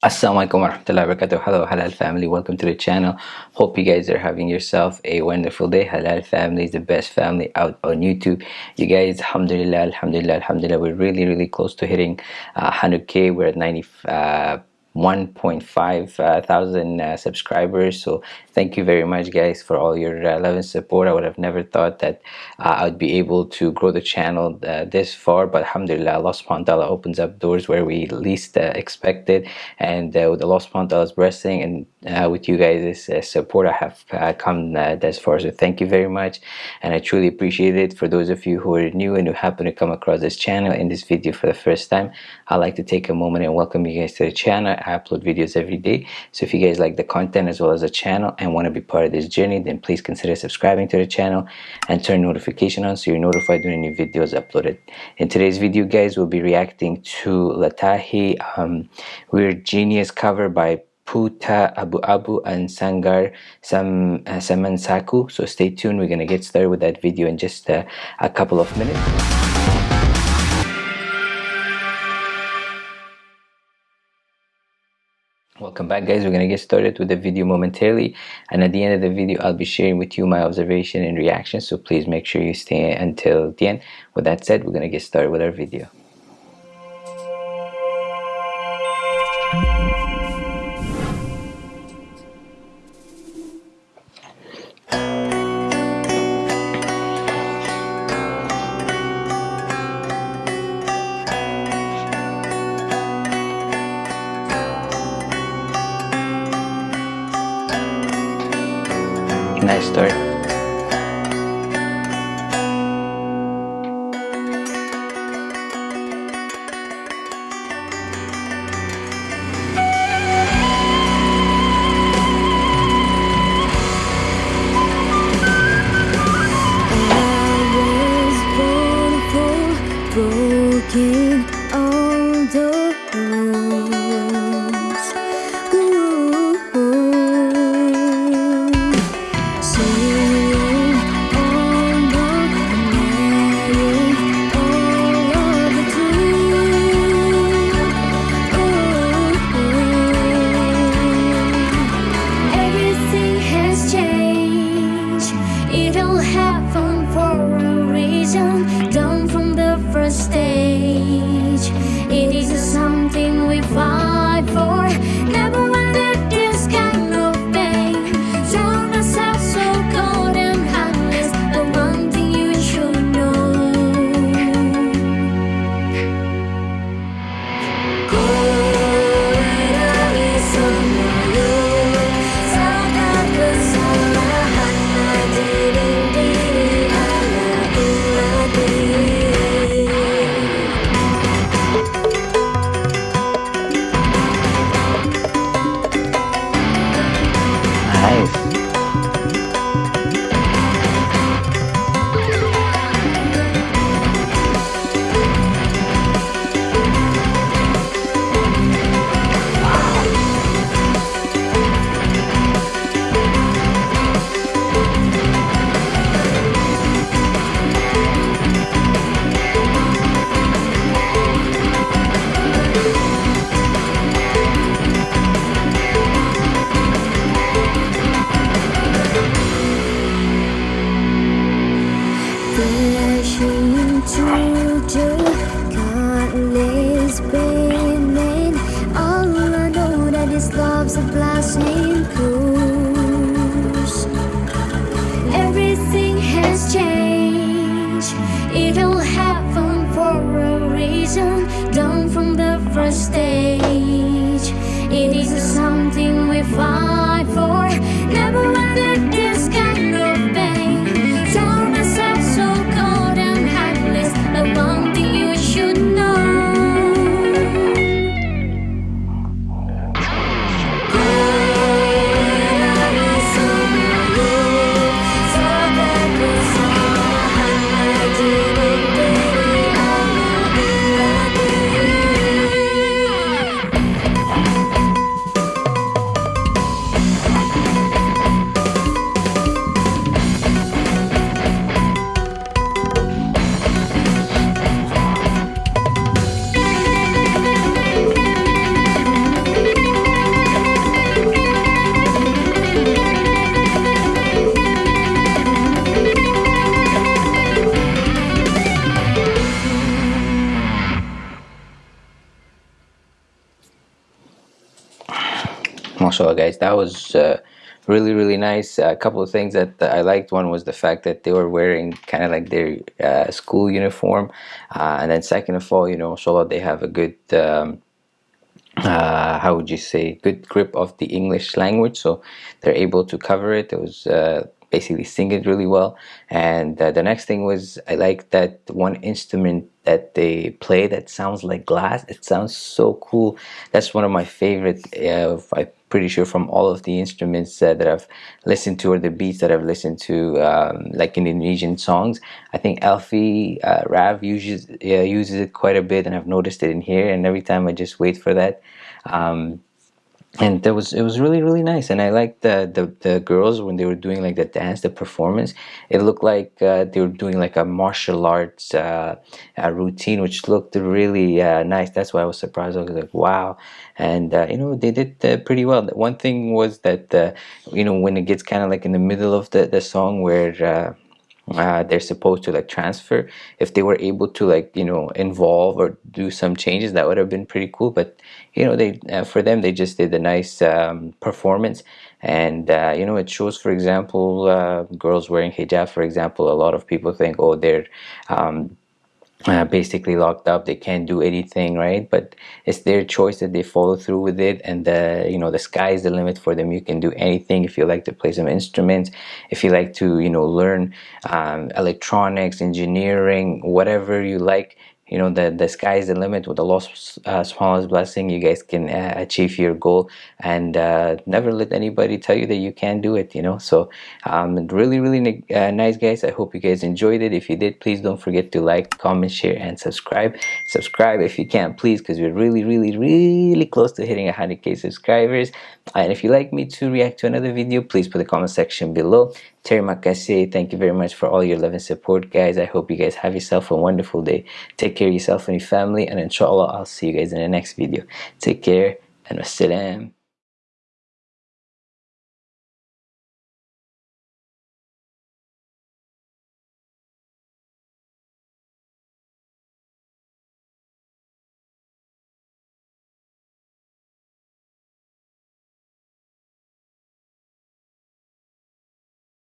Assalamualaikum warahmatullahi wabarakatuh. Hello Halal family, welcome to the channel. Hope you guys are having yourself a wonderful day. Halal family is the best family out on YouTube. You guys, alhamdulillah, alhamdulillah, alhamdulillah. We're really, really close to hitting uh, 100k. We're at 90. Uh, 1.5 uh, thousand uh, subscribers. So thank you very much guys for all your uh, love and support. I would have never thought that uh, i'd be able to grow the channel uh, this far but alhamdulillah allah subhanahu wa ta'ala opens up doors where we least uh, expected. And with allah subhanahu wa ta'ala's blessing and with you guys' support i have come this far. So thank you very much. And i truly appreciate it. For those of you who are new and who happen to come across this channel in this video for the first time i'd like to take a moment and welcome you guys to the channel I upload videos every day. So if you guys like the content as well as the channel and want to be part of this journey then please consider subscribing to the channel and turn notification on so you're notified when new videos uploaded. In today's video guys we'll be reacting to Lathi um, Weird Genius cover by Puta Abu Abu and Sangar Sam uh, Samansaku so stay tuned we're gonna get started with that video in just uh, a couple of minutes welcome back guys. We're gonna get started with the video momentarily and at the end of the video I'll be sharing with you my observation and reaction so please make sure you stay until the end. With that said we're gonna get started with our video nice start first day mashallah guys. That was uh, really really nice. A couple of things that I liked. One was the fact that they were wearing kind of like their uh, school uniform. Uh, and then second of all you know mashallah they have a good um, uh, how would you say good grip of the English language. So they're able to cover it. It was uh, basically sing it really well. And uh, the next thing was I like that one instrument that they play that sounds like glass. It sounds so cool. That's one of my favorite uh, I'm pretty sure from all of the instruments uh, that I've listened to or the beats that I've listened to um, like in Indonesian songs. I think Alffy uh, Rev uses uses it quite a bit and I've noticed it in here. And every time I just wait for that um, and that was it was really really nice. And i liked the, the the girls when they were doing like the dance the performance. It looked like uh, they were doing like a martial arts uh, routine which looked really uh, nice. That's why i was surprised. I was like wow. And uh, you know they did uh, pretty well. One thing was that you know when it gets kind of like in the middle of the, the song where uh, they're supposed to like transfer. If they were able to like you know involve or do some changes that would have been pretty cool. But you know they uh, for them they just did a nice um, performance. And uh, you know it shows for example uh, girls wearing hijab for example a lot of people think oh they're um, uh, basically locked up. They can't do anything right? But it's their choice that they follow through with it. And the you know the sky is the limit for them. You can do anything if you like to play some instruments if you like to you know learn um, electronics engineering whatever you like you know the the sky is the limit. With Allah's uh, smallest blessing you guys can uh, achieve your goal and uh, never let anybody tell you that you can't do it you know? So um, really really uh, nice guys. I hope you guys enjoyed it. If you did please don't forget to like comment share and subscribe. Subscribe if you can please because we're really really really close to hitting 100k subscribers. And if you like me to react to another video please put the comment section below. Terima kasih. Thank you very much for all your love and support, guys. I hope you guys have yourself a wonderful day. Take care of yourself and your family, and inshallah, I'll see you guys in the next video. Take care, and wassalam.